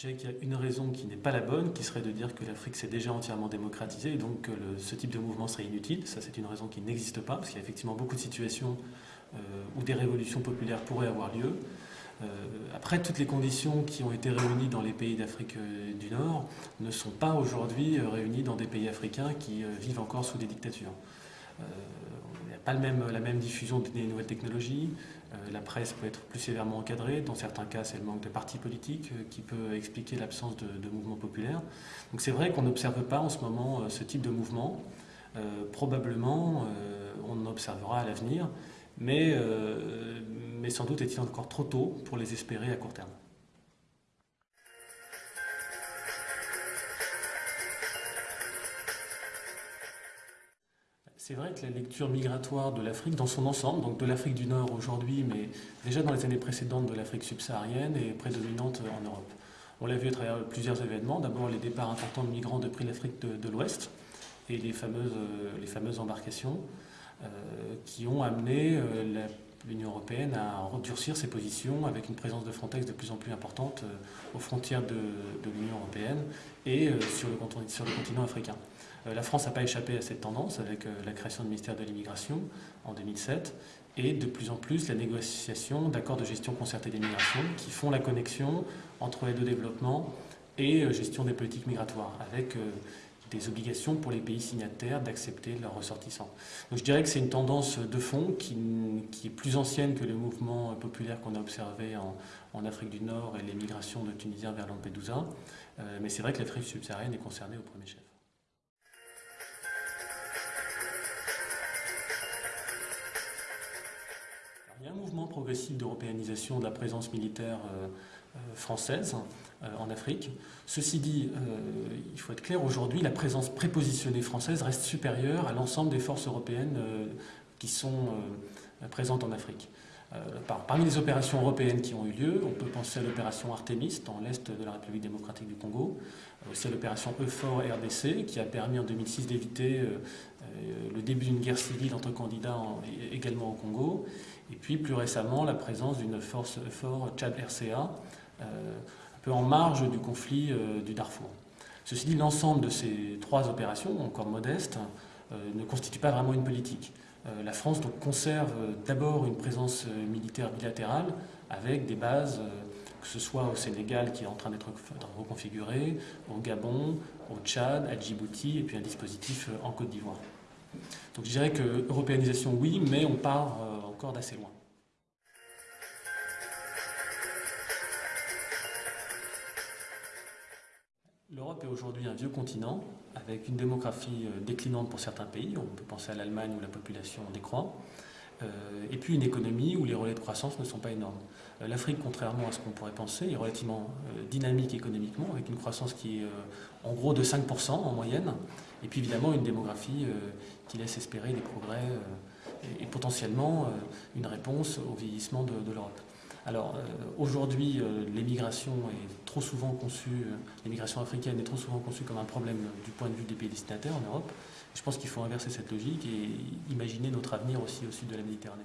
je dirais qu'il y a une raison qui n'est pas la bonne, qui serait de dire que l'Afrique s'est déjà entièrement démocratisée et donc que ce type de mouvement serait inutile. Ça, c'est une raison qui n'existe pas, parce qu'il y a effectivement beaucoup de situations euh, où des révolutions populaires pourraient avoir lieu. Euh, après, toutes les conditions qui ont été réunies dans les pays d'Afrique euh, du Nord ne sont pas aujourd'hui réunies dans des pays africains qui vivent encore sous des dictatures. Il n'y a pas la même diffusion des nouvelles technologies, euh, la presse peut être plus sévèrement encadrée. Dans certains cas, c'est le manque de partis politiques euh, qui peut expliquer l'absence de, mouvements populaires. Donc c'est vrai qu'on n'observe pas en ce moment euh, ce type de mouvement. probablement, on observera à l'avenir, mais sans doute est-il encore trop tôt pour les espérer à court terme. C'est vrai que la lecture migratoire de l'Afrique dans son ensemble, donc de l'Afrique du Nord aujourd'hui, mais déjà dans les années précédentes de l'Afrique subsaharienne, est prédominante en Europe. On l'a vu à travers plusieurs événements. D'abord les départs importants de migrants depuis l'Afrique de, l'Ouest et les fameuses, fameuses embarcations euh, qui ont amené euh, l'Union européenne à redurcir ses positions avec une présence de Frontex de plus en plus importante euh, aux frontières de, l'Union européenne et sur le, sur le continent africain. Euh, la France n'a pas échappé à cette tendance avec euh, la création du ministère de l'Immigration en 2007 et de plus en plus la négociation d'accords de gestion concertée des migrations qui font la connexion entre aide au développement et euh, gestion des politiques migratoires avec des obligations pour les pays signataires d'accepter leurs ressortissants. Donc je dirais que c'est une tendance de fond qui, est plus ancienne que le mouvement populaire qu'on a observé en, Afrique du Nord et les migrations de Tunisiens vers Lampedusa. mais c'est vrai que l'Afrique subsaharienne est concernée au premier chef. D'européanisation de la présence militaire euh, euh, française euh, en Afrique. Ceci dit, il faut être clair, aujourd'hui, la présence prépositionnée française reste supérieure à l'ensemble des forces européennes qui sont présentes en Afrique. Parmi les opérations européennes qui ont eu lieu, on peut penser à l'opération Artemis dans l'est de la République démocratique du Congo, aussi à l'opération EUFOR RDC qui a permis en 2006 d'éviter le début d'une guerre civile entre candidats également au Congo, et puis plus récemment, la présence d'une force fort Tchad-RCA, euh, un peu en marge du conflit euh, du Darfour. Ceci dit, l'ensemble de ces trois opérations, encore modestes, euh, ne constitue pas vraiment une politique. la France donc, conserve d'abord une présence militaire bilatérale avec des bases, que ce soit au Sénégal qui est en train d'être reconfiguré, au Gabon, au Tchad, à Djibouti, et puis un dispositif en Côte d'Ivoire. Donc je dirais que européanisation oui, mais on part encore d'assez loin. L'Europe est aujourd'hui un vieux continent avec une démographie euh, déclinante pour certains pays, on peut penser à l'Allemagne où la population décroît, euh, et puis une économie où les relais de croissance ne sont pas énormes. Euh, L'Afrique, contrairement à ce qu'on pourrait penser, est relativement dynamique économiquement, avec une croissance qui est en gros de 5% en moyenne, et puis évidemment une démographie qui laisse espérer des progrès et, potentiellement une réponse au vieillissement de l'Europe. Alors euh, aujourd'hui, euh, euh, l'immigration africaine est trop souvent conçue comme un problème du point de vue des pays destinataires en Europe. Je pense qu'il faut inverser cette logique et imaginer notre avenir aussi au sud de la Méditerranée.